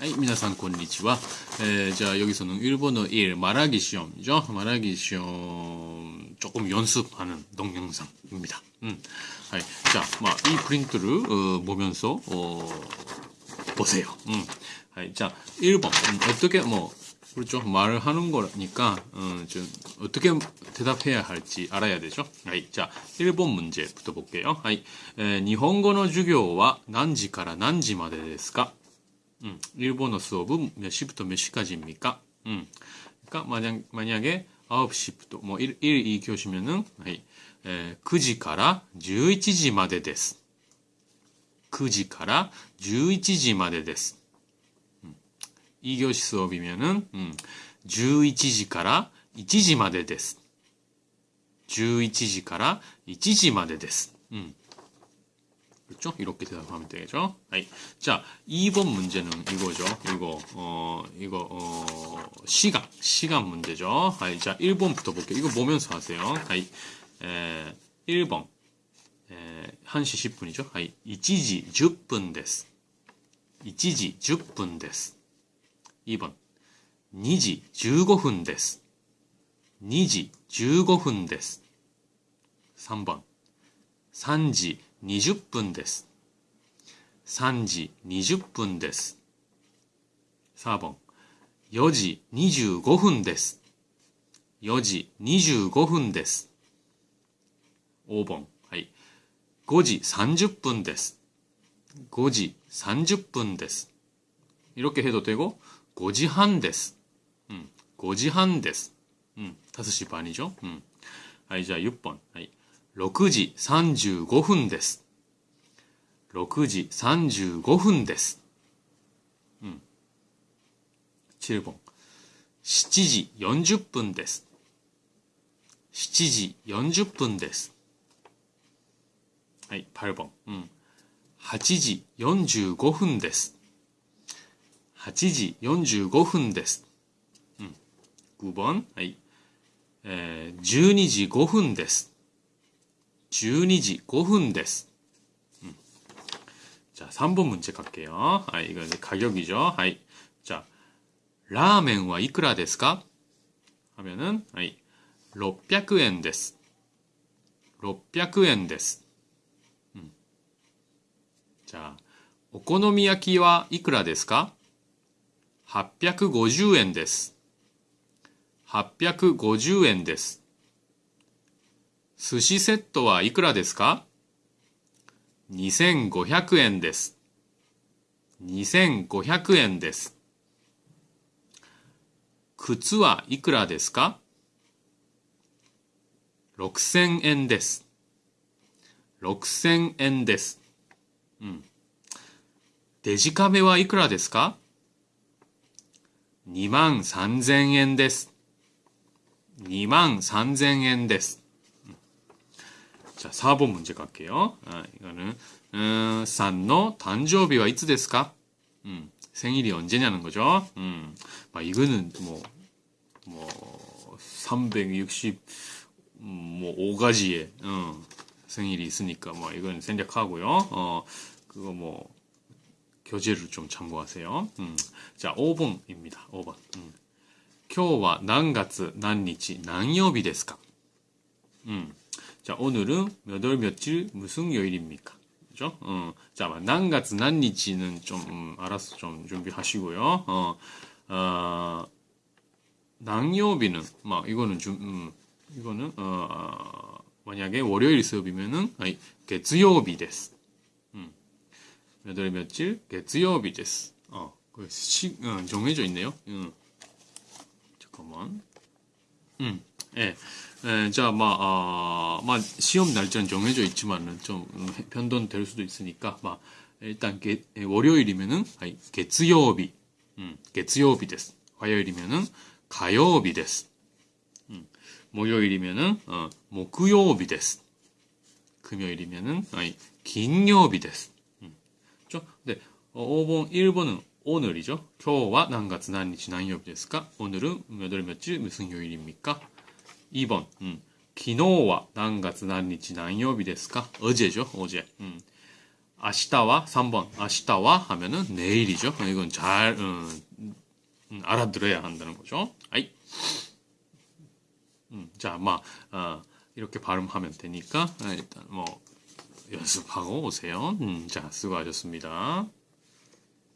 はい、皆さんこんにちは。えー, 자, 여기서는 일본어 1 말하기 시험이죠. 말하기 시험 조금 연습하는 동영상입니다. 음. 네, 자, 막, 이 프린트를 어, 보면서 어, 보세요. 음. 네, 자, 1번. 음, 어떻게 뭐 그렇죠. 말을 하는 거니까 어, 좀 어떻게 대답해야 할지 알아야 되죠. 네, 자, 1번 문제부터 볼게요. 네, 에, 일본어 授業は何時から何時までですか 음, 일본어 수업은 몇 시부터 몇 시까지입니까? 음, 그러니까 만약, 만약에 9시부터 뭐 1, 1, 2교시면은 에, 9時から 11時まで です. 9時から 11時までです. 음, 2교시 수업이면은 음, 11時から 1時まで です. 11時から 1時まで です. 음. 그렇죠? 이렇게 대답하면 되죠. 아이. 자, 2번 문제는 이거죠. 이거, 어, 이거, 어, 시간, 시간 문제죠. 아이, 자, 1번부터 볼게요. 이거 보면서 하세요. 아이, 에, 1번. 에, 1시 10분이죠. 아이, 1지 10분 です. 1지 10분 です. 2번. 2지 15분 です. 2지 15분 です. 3번. 3지 20分です。3時20分です。4番、4時25分です。4時25分です。5番、はい。5時30分です。5時30分です。 이렇게 해도 되고, 5時半です。うん、5時半です。うん、5시 반이죠. 음. はい、じゃあ6번. はい。 6時35分です。6時35分です。うん。チルボン。7時40分です。7時40分です。はい、パルボン。うん。8時45分です。8時45分です。うん。9番。はい。えー、12時5分です。12時5分です。음. 자, 3번 문제 갈게요. 아, 이거 이제 가격이죠. 아이. 자, 라멘와 이쿠라 ですか? 하면은, 아이, 600엔 です. 600엔 です. 음. 자, 오코노미야키와 이쿠라 ですか? 850엔 です. 850엔 です。 寿司セットはいくらですか ?2500 円です。2500円です。靴はいくらですか ?6000 円です。6000円です。うん。デジカメはいくらですか ?2 万3000円です。2万3000円です。 자, 4번 문제 갈게요. 아, 이거는, 음, 산노 단조비와 이츠 ですか? 음, 생일이 언제냐는 거죠. 음, 막 이거는 뭐, 뭐, 360, 음, 뭐, 5가지의, 어, 생일이 있으니까, 뭐, 이건 생략하고요. 어, 그거 뭐, 교재를 좀 참고하세요. 음, 자, 5번입니다. 5번. 음. 今日は何月何日何曜日ですか? 음. 자, 오늘은 몇 월 며칠 무슨 요일입니까? 그죠? 어, 자, 난가츠 난니치는 좀 음, 알아서 좀 준비하시고요. 어, 어, 낭요비는 막 이거는 좀 음, 이거는 어, 만약에 월요일 수업이면은 아니, 月曜日 です. 음. 몇월 며칠 月曜日 です. 어, 그 시, 어, 정해져 있네요. 음. 잠깐만. 음. 예. 예, 자, 막, 아, 막, 시험 날짜는 정해져 있지만은 좀 음, 변동될 수도 있으니까, 막, 일단, 게, 예, 월요일이면은, 아니, 月曜日. 음, 月曜日です. 화요일이면은, 火曜日です. 음, 목요일이면은, 어, 木曜日です. 금요일이면은, 아니, 金曜日です. 음, 그죠? 네, 어, 5번, 1번은 오늘이죠. 今日は何月何日何曜日ですか? 오늘은 몇 월 며칠 무슨 요일입니까? 2번, 음, 昨日は何月何日何曜日ですか? 어제죠, 어제. 음. 아시다와 3번 아시다와 하면은 내일이죠. 이건 잘 음, 음, 알아들어야 한다는 거죠. 아이. 음, 자, 막 어, 이렇게 발음하면 되니까 아, 일단 뭐 연습하고 오세요. 음, 자, 수고하셨습니다.